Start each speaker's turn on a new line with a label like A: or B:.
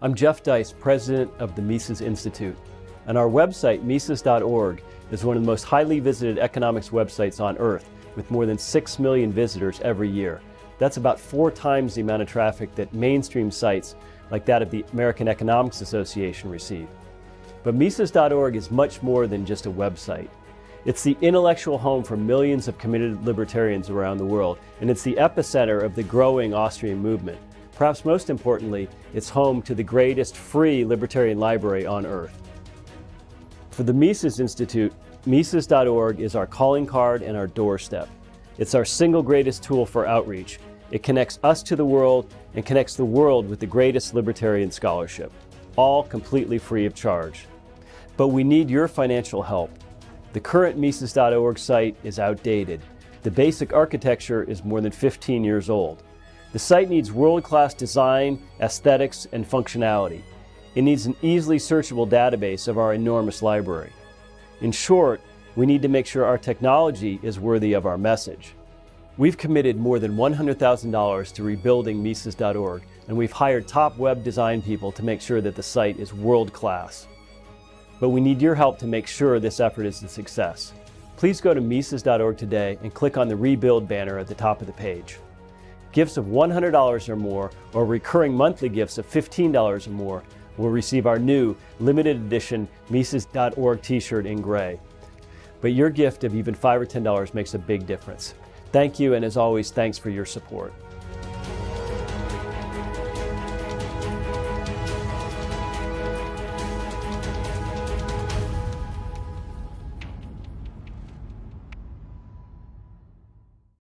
A: I'm Jeff Deist, president of the Mises Institute, and our website, Mises.org, is one of the most highly visited economics websites on earth, with more than 6 million visitors every year. That's about four times the amount of traffic that mainstream sites like that of the American Economics Association receive. But Mises.org is much more than just a website. It's the intellectual home for millions of committed libertarians around the world, and it's the epicenter of the growing Austrian movement. Perhaps most importantly, it's home to the greatest free libertarian library on earth. For the Mises Institute, Mises.org is our calling card and our doorstep. It's our single greatest tool for outreach. It connects us to the world and connects the world with the greatest libertarian scholarship, all completely free of charge. But we need your financial help. The current Mises.org site is outdated. The basic architecture is more than 15 years old. The site needs world-class design, aesthetics, and functionality. It needs an easily searchable database of our enormous library. In short, we need to make sure our technology is worthy of our message. We've committed more than $100,000 to rebuilding Mises.org, and we've hired top web design people to make sure that the site is world-class but we need your help to make sure this effort is a success. Please go to Mises.org today and click on the Rebuild banner at the top of the page. Gifts of $100 or more, or recurring monthly gifts of $15 or more, will receive our new limited edition Mises.org t-shirt in gray. But your gift of even 5 or $10 makes a big difference. Thank you, and as always, thanks for your support.